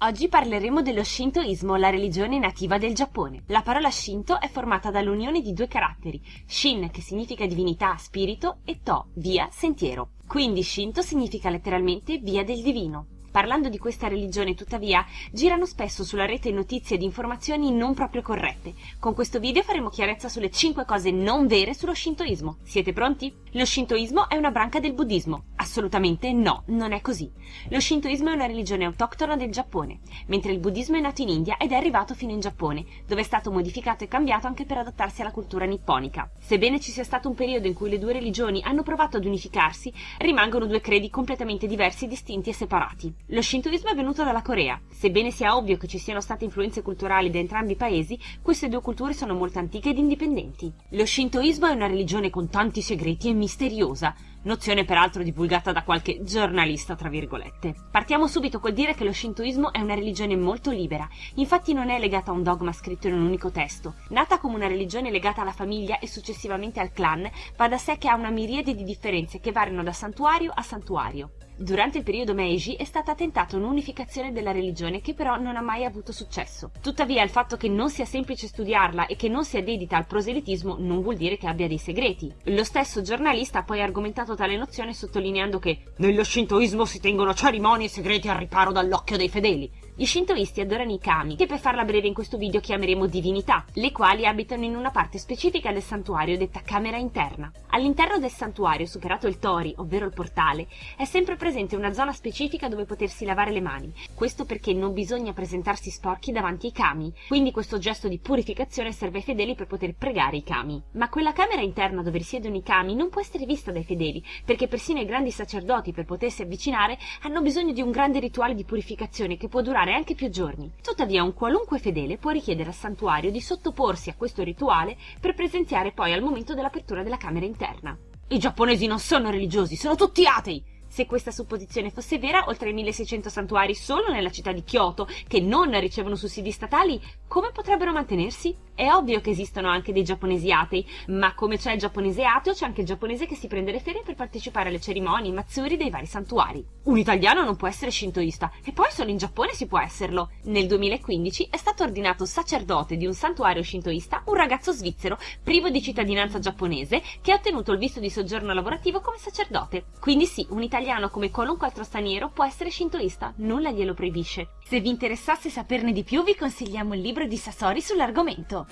Oggi parleremo dello Shintoismo, la religione nativa del Giappone. La parola Shinto è formata dall'unione di due caratteri, Shin che significa divinità, spirito e To, via, sentiero. Quindi Shinto significa letteralmente via del divino. Parlando di questa religione, tuttavia, girano spesso sulla rete notizie ed informazioni non proprio corrette. Con questo video faremo chiarezza sulle 5 cose non vere sullo shintoismo. Siete pronti? Lo shintoismo è una branca del buddismo. Assolutamente no, non è così. Lo shintoismo è una religione autoctona del Giappone, mentre il buddismo è nato in India ed è arrivato fino in Giappone, dove è stato modificato e cambiato anche per adattarsi alla cultura nipponica. Sebbene ci sia stato un periodo in cui le due religioni hanno provato ad unificarsi, rimangono due credi completamente diversi, distinti e separati. Lo shintoismo è venuto dalla Corea. Sebbene sia ovvio che ci siano state influenze culturali da entrambi i paesi, queste due culture sono molto antiche ed indipendenti. Lo shintoismo è una religione con tanti segreti e misteriosa, nozione peraltro divulgata da qualche giornalista tra virgolette. Partiamo subito col dire che lo shintoismo è una religione molto libera, infatti non è legata a un dogma scritto in un unico testo. Nata come una religione legata alla famiglia e successivamente al clan, va da sé che ha una miriade di differenze che variano da santuario a santuario. Durante il periodo Meiji è stata tentata un'unificazione della religione che però non ha mai avuto successo. Tuttavia il fatto che non sia semplice studiarla e che non sia dedita al proselitismo non vuol dire che abbia dei segreti. Lo stesso giornalista ha poi argomentato tale nozione sottolineando che nello shintoismo si tengono cerimonie e segreti al riparo dall'occhio dei fedeli. Gli shintoisti adorano i kami, che per farla breve in questo video chiameremo divinità, le quali abitano in una parte specifica del santuario detta camera interna. All'interno del santuario, superato il tori, ovvero il portale, è sempre presente una zona specifica dove potersi lavare le mani. Questo perché non bisogna presentarsi sporchi davanti ai kami, quindi questo gesto di purificazione serve ai fedeli per poter pregare i kami. Ma quella camera interna dove risiedono i kami non può essere vista dai fedeli, perché persino i grandi sacerdoti per potersi avvicinare hanno bisogno di un grande rituale di purificazione che può durare durare anche più giorni. Tuttavia un qualunque fedele può richiedere al santuario di sottoporsi a questo rituale per presenziare poi al momento dell'apertura della camera interna. I giapponesi non sono religiosi, sono tutti atei! Se questa supposizione fosse vera, oltre ai 1600 santuari solo nella città di Kyoto, che non ricevono sussidi statali, come potrebbero mantenersi? È ovvio che esistono anche dei giapponesi atei, ma come c'è il giapponese ateo, c'è anche il giapponese che si prende le ferie per partecipare alle cerimonie matsuri dei vari santuari. Un italiano non può essere shintoista, e poi solo in Giappone si può esserlo. Nel 2015 è stato ordinato sacerdote di un santuario shintoista un ragazzo svizzero, privo di cittadinanza giapponese, che ha ottenuto il visto di soggiorno lavorativo come sacerdote. Quindi sì, un italiano come qualunque altro straniero può essere shintoista, nulla glielo proibisce. Se vi interessasse saperne di più vi consigliamo il libro di Sasori sull'argomento.